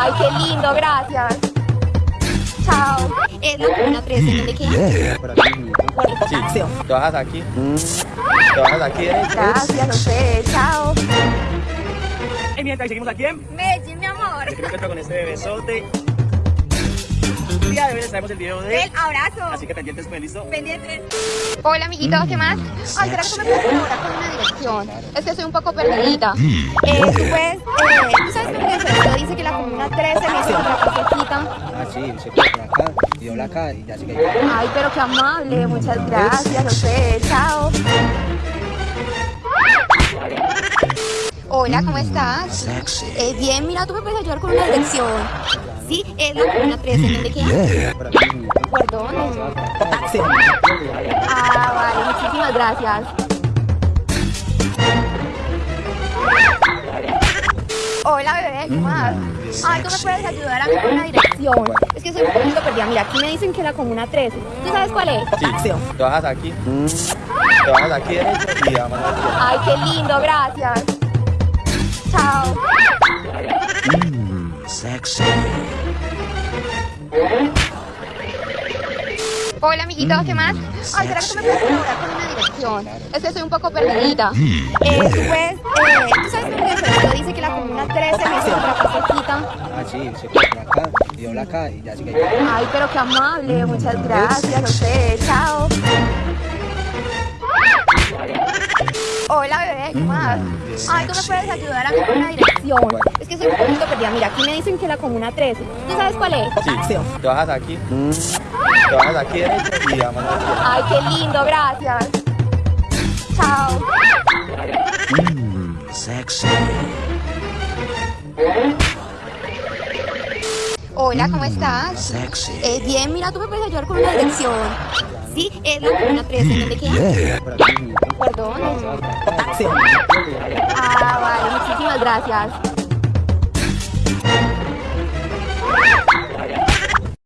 Ay, qué lindo, gracias. Chao. Es la comuna 13, ¿dónde queda? Por aquí mismo. Sí. Te bajas aquí. Te bajas aquí derecho. Gracias, no sé, chao. Y mientras seguimos aquí en Medellín, mi amor. que me encuentro con este bebesote. Les traemos el video de... El abrazo. Así que pendientes, pues listo. Pendientes. Hola, amiguitos, ¿qué más? Ay, ¿será que me puedes colaborar con una dirección? Es que estoy un poco perdidita. Eh, tú puedes, eh, tú sabes que mi profesor dice que la comuna 13 me hizo otra cosita. Ah, sí, se puede por acá, y acá y ya sigue ahí. Ay, pero qué amable, muchas gracias, no sé, chao. Hola, ¿cómo estás? Eh, bien, mira, tú me puedes ayudar con una dirección. Sí, es la comuna 13, ¿dónde queda? Por aquí mismo. ¿Por dónde? Ah, vale, muchísimas gracias. Hola, bebé, ¿qué más? Ay, tú me puedes ayudar a mí con una dirección. Es que soy un poquito perdida. Mira, aquí me dicen que la comuna 13. ¿Tú sabes cuál es? Sí. Te bajas aquí. Te bajas aquí derecho y vamos la Ay, qué lindo, gracias. Chao. Hola, amiguitos, ¿qué más? Ay, ¿será que tú me puedes colaborar con una dirección? Es que soy un poco perdidita. Eh, tú puedes, eh, tú sabes que profesor dice que la comuna 13 me hizo otra cosita. Ah, sí, se por acá, y dobla acá y ya sigue ahí. Ay, pero qué amable, muchas gracias, no sé, chao. Hola, bebé, ¿qué más? Ay, tú me puedes ayudar a mí con una dirección. Es que soy un poquito Mira, aquí me dicen que la comuna 13. ¿Tú sabes cuál es? Sí. Te bajas aquí. Te bajas aquí derecho y vamos a Ay, qué lindo, gracias. Chao. Hola, ¿cómo estás? Eh, bien, mira, tú me puedes ayudar con una dirección. Sí, es la comuna 13, ¿dónde queda? Por aquí mismo. ¿Por dónde? Ah, vale, muchísimas gracias.